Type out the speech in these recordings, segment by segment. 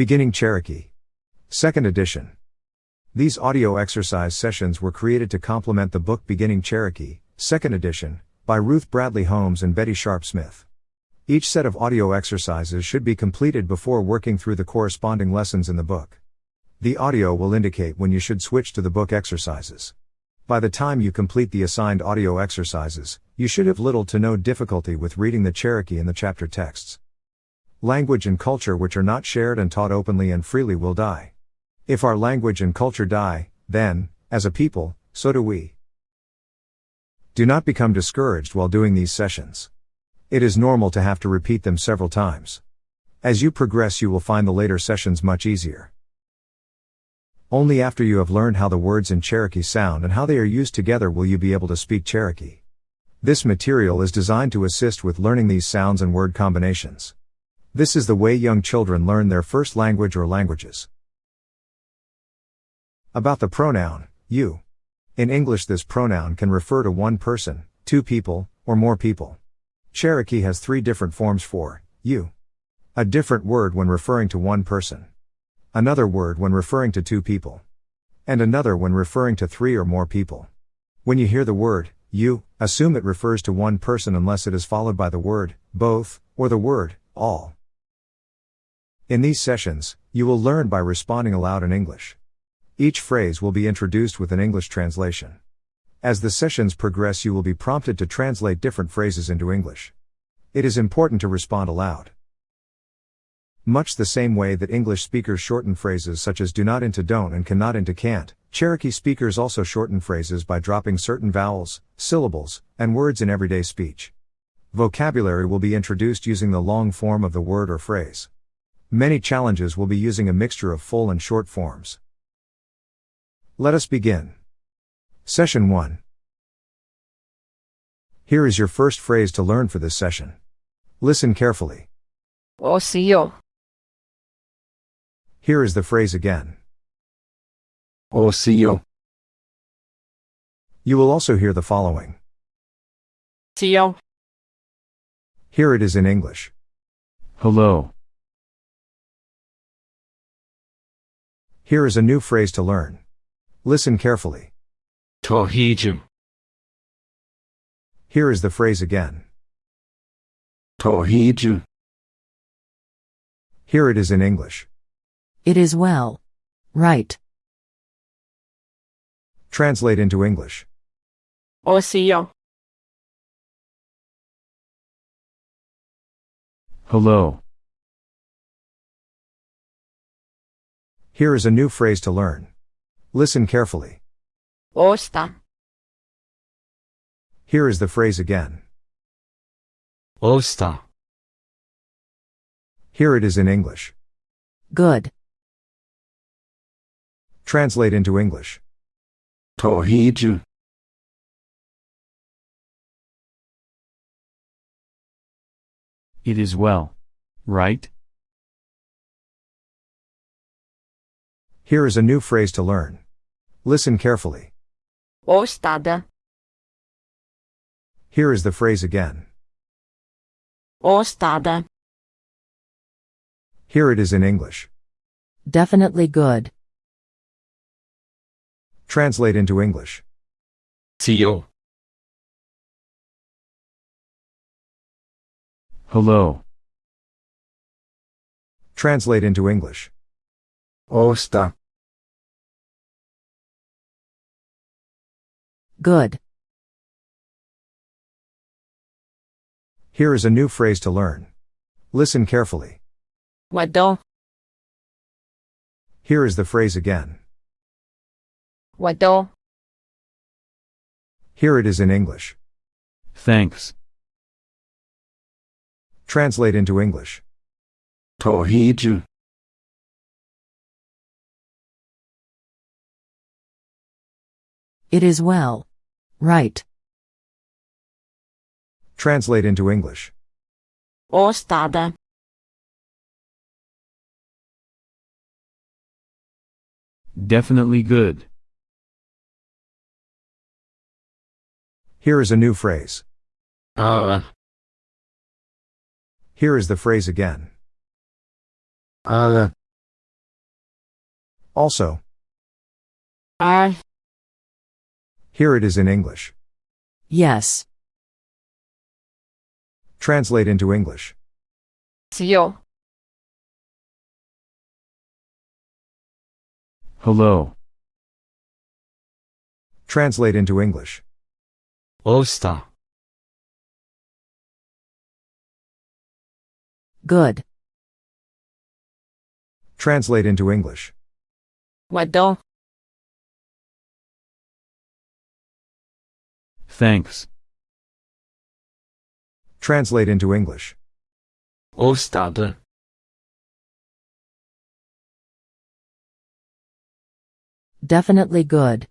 Beginning Cherokee. Second edition. These audio exercise sessions were created to complement the book Beginning Cherokee, second edition, by Ruth Bradley Holmes and Betty Sharp Smith. Each set of audio exercises should be completed before working through the corresponding lessons in the book. The audio will indicate when you should switch to the book exercises. By the time you complete the assigned audio exercises, you should have little to no difficulty with reading the Cherokee in the chapter texts. Language and culture which are not shared and taught openly and freely will die. If our language and culture die, then, as a people, so do we. Do not become discouraged while doing these sessions. It is normal to have to repeat them several times. As you progress, you will find the later sessions much easier. Only after you have learned how the words in Cherokee sound and how they are used together will you be able to speak Cherokee. This material is designed to assist with learning these sounds and word combinations. This is the way young children learn their first language or languages. About the pronoun, you. In English, this pronoun can refer to one person, two people, or more people. Cherokee has three different forms for you. A different word when referring to one person another word when referring to two people, and another when referring to three or more people. When you hear the word, you, assume it refers to one person unless it is followed by the word, both, or the word, all. In these sessions, you will learn by responding aloud in English. Each phrase will be introduced with an English translation. As the sessions progress, you will be prompted to translate different phrases into English. It is important to respond aloud. Much the same way that English speakers shorten phrases such as do not into don't and cannot into can't, Cherokee speakers also shorten phrases by dropping certain vowels, syllables, and words in everyday speech. Vocabulary will be introduced using the long form of the word or phrase. Many challenges will be using a mixture of full and short forms. Let us begin. Session 1. Here is your first phrase to learn for this session. Listen carefully. Oh, Ocio. Here is the phrase again. Oh, Ocio. You will also hear the following. Cio. Here it is in English. Hello. Here is a new phrase to learn. Listen carefully. Tohiju. Here is the phrase again. Tohiju. Here it is in English. It is well. Right. Translate into English. Ocio. Hello. Here is a new phrase to learn. Listen carefully. Osta. Here is the phrase again. Osta. Here it is in English. Good. Translate into English. Tohiju. It is well. Right? Here is a new phrase to learn. Listen carefully. Ostada. Here is the phrase again. Ostada. Here it is in English. Definitely good. Translate into English. Cio. Hello. Translate into English. Osta. Good. Here is a new phrase to learn. Listen carefully. Wado? Here is the phrase again. Wado? Here it is in English. Thanks. Translate into English. Tohiju. It is well. Right. Translate into English. Ostada. Definitely good. Here is a new phrase. Uh. Here is the phrase again. Uh. Also, I, here it is in English. Yes. Translate into English. zio, Hello. Translate into English. Osta. Good. Translate into English. wadon, Thanks. Translate into English. Ostade. Definitely good.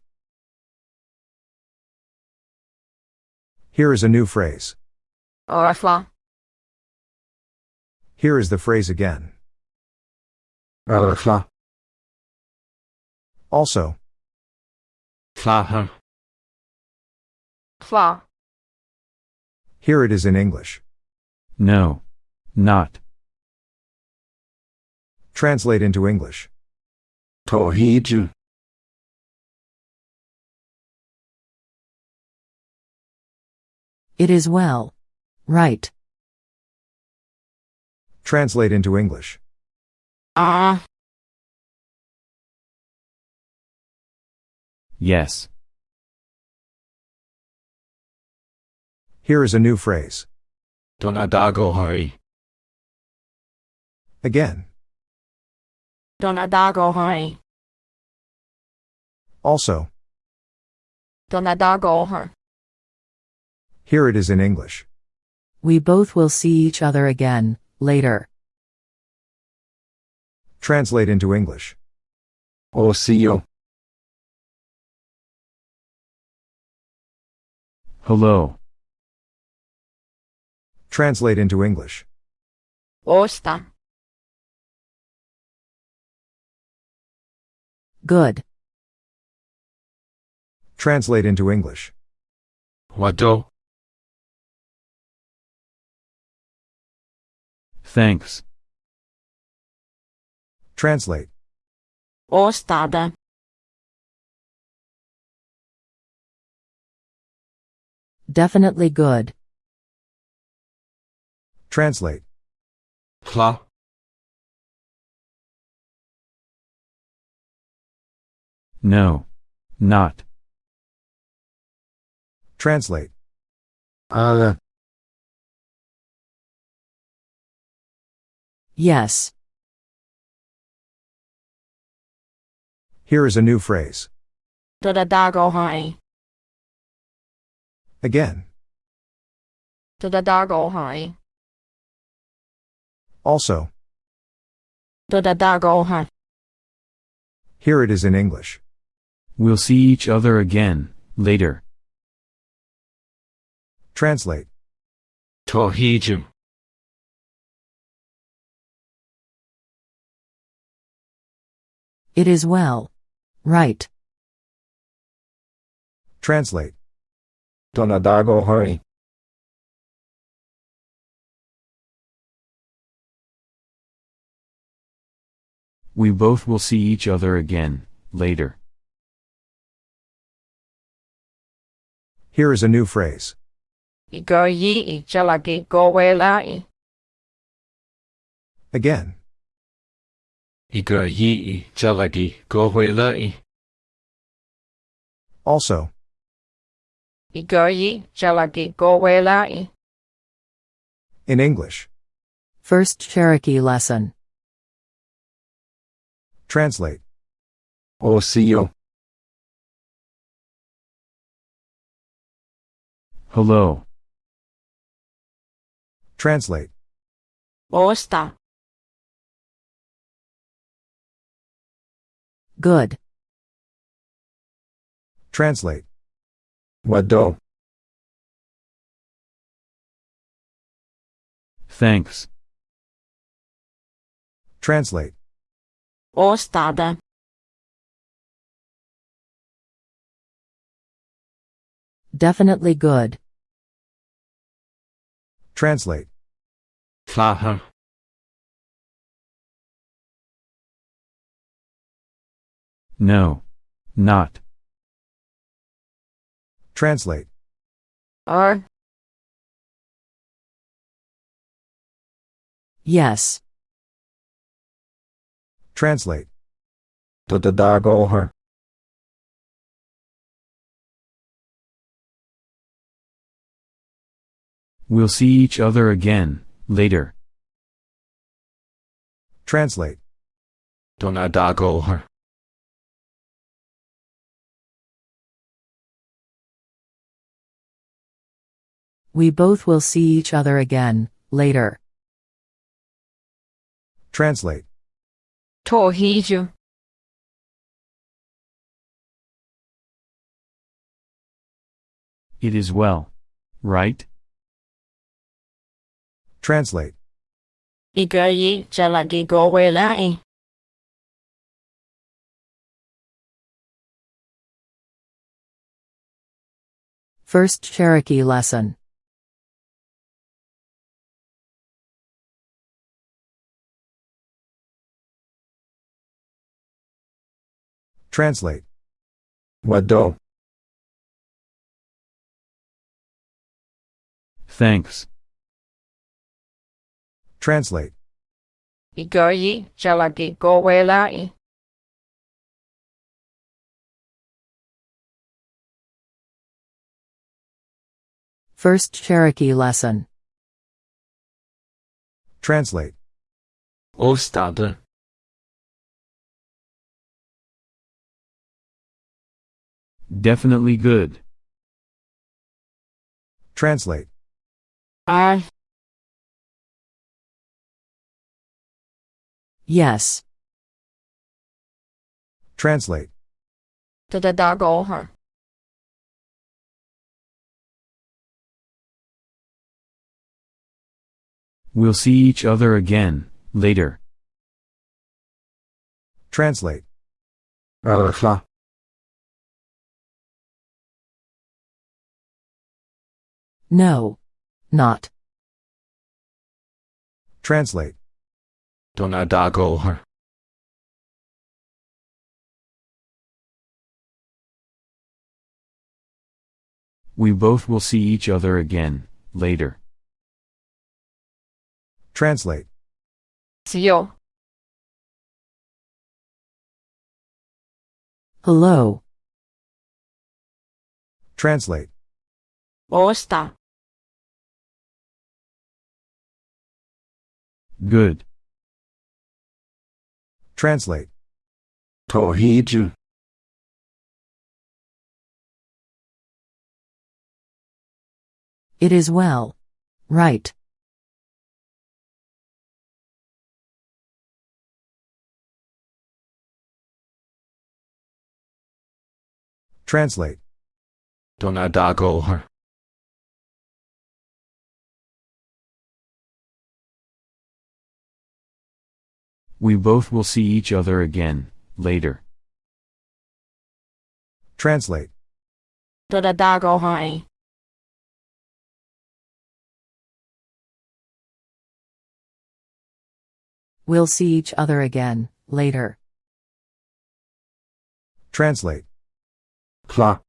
Here is a new phrase. orfa, Here is the phrase again. Arfla. Also, Flaher. Fa, here it is in English. No. Not. Translate into English. Torriju. It is well. Right. Translate into English. ah, Yes. Here is a new phrase. Donadago hurry. Again. donadago hai, Also, donadago her, here it is in English. We both will see each other again, later. Translate into English. Or see you. Hello. Translate into English. osta, Good. Translate into English. Wado. Thanks. Translate. ostada, Definitely good. Translate. Fla. No. Not. Translate. Ale. Yes. Here is a new phrase. Again. Donadago hai, Also, donadago hai, here it is in English. We'll see each other again, later. Translate. Torriju. It is well. Right. Translate. Donadago hurry. We both will see each other again, later. Here is a new phrase. igo yi i jalagi go lai, Again. Iga yi jalagi gohuelai. Also, igo yi jalagi go lai, in English. First Cherokee lesson. Translate. Oh, Osio. Hello. Translate. osta, Good. Translate. Wado. Thanks. Translate. Ostada, Definitely good. Translate. Flaher. No. Not. Translate. Or, Yes. Translate. Tuota dagoher. We'll see each other again, later. Translate. Tuona dagoher. We both will see each other again, later. Translate. Torrijos It is well. Right? Translate. First Cherokee lesson. Translate. Wado? Thanks. Translate. Igoi jalagi goelai. First Cherokee lesson. Translate. Ostade. Definitely good. Translate. I. Yes. Translate. Det där går her. We'll see each other again, later. Translate. Örfla. No. Not. Translate. Dona We both will see each other again, later. Translate. See you. Hello. Translate. Osta. Good. Translate. Tohiju. It is well. Right. Translate. Tuona We both will see each other again, later. Translate. We'll see each other again, later. Translate. Kla.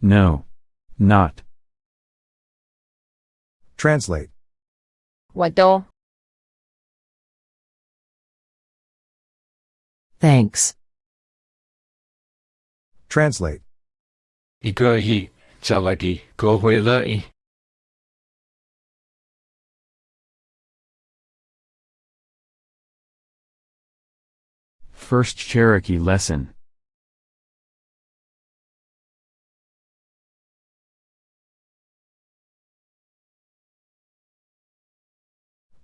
No. Not. Translate. Wado. Thanks. Translate. first Cherokee lesson.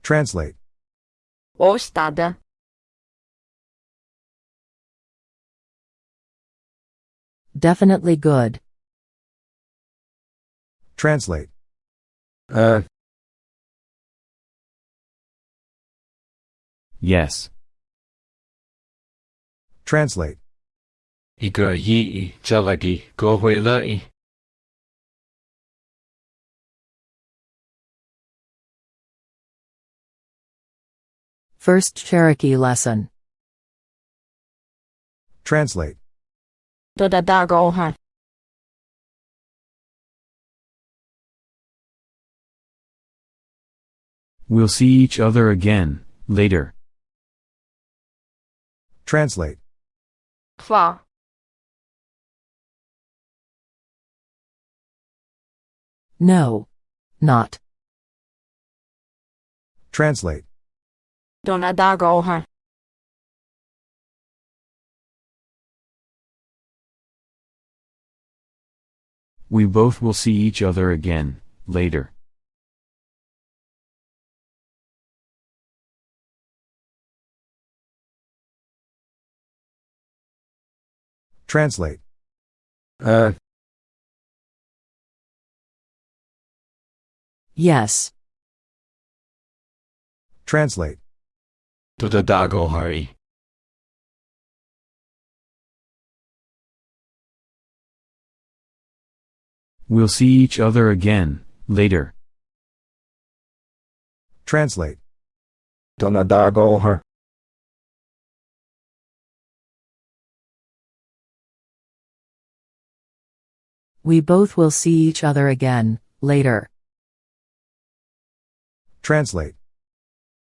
Translate. 我 star 的 Definitely good. Translate. Uh, Yes. Translate. 一个亿就来给各位来。 Thanks. First Cherokee lesson. Translate. We'll see each other again, later. Translate. Fa. No. Not. Translate donadáró har We both will see each other again, later. Translate. Uh. Yes. Translate to the Dagohari. We'll see each other again, later. Translate. Donadagohar. We both will see each other again, later. Translate.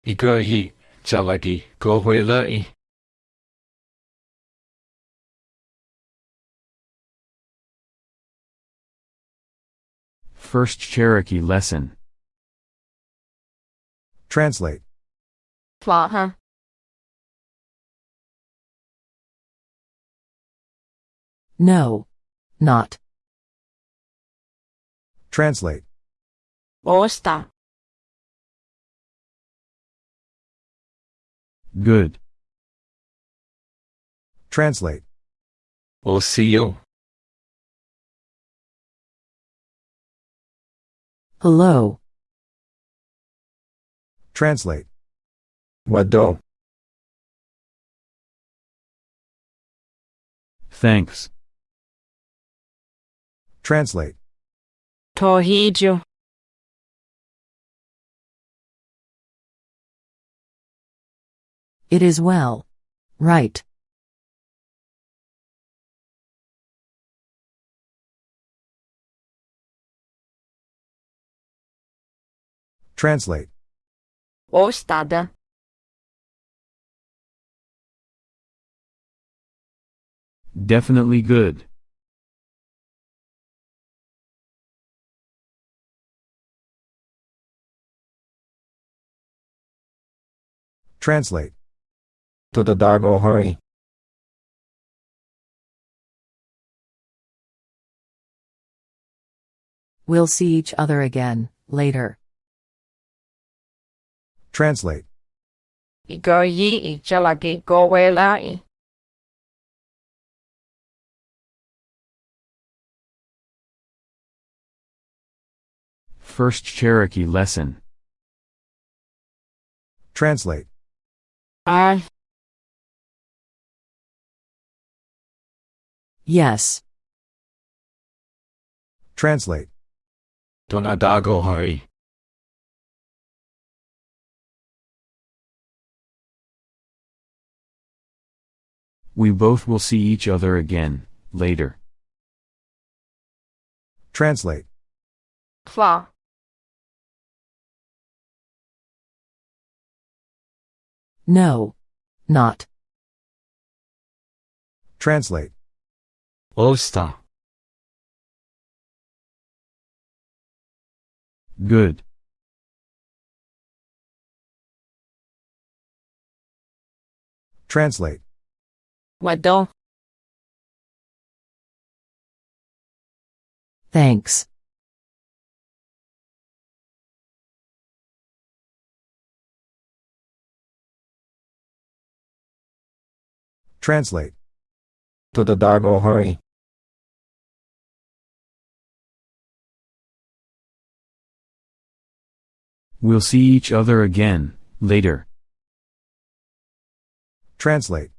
Ikohi cavadi gohwylai. First Cherokee Lesson Translate Tlaha No. Not. Translate Osta. Good. Translate. We'll see you. Hello. Translate. Wado? Thanks. Translate. Torridio. It is well. Right. Translate. 我 Definitely good. Translate to the Dargo oh, hurry. We'll see each other again, later. Translate. Go ye go. First Cherokee lesson. Translate. I Yes. Translate. Donadago hari. We both will see each other again, later. Translate. Qua. No. Not. Translate. Osta. Good. Translate. Wado? Thanks. Translate. To the Dargo oh, hurry. We'll see each other again, later. Translate.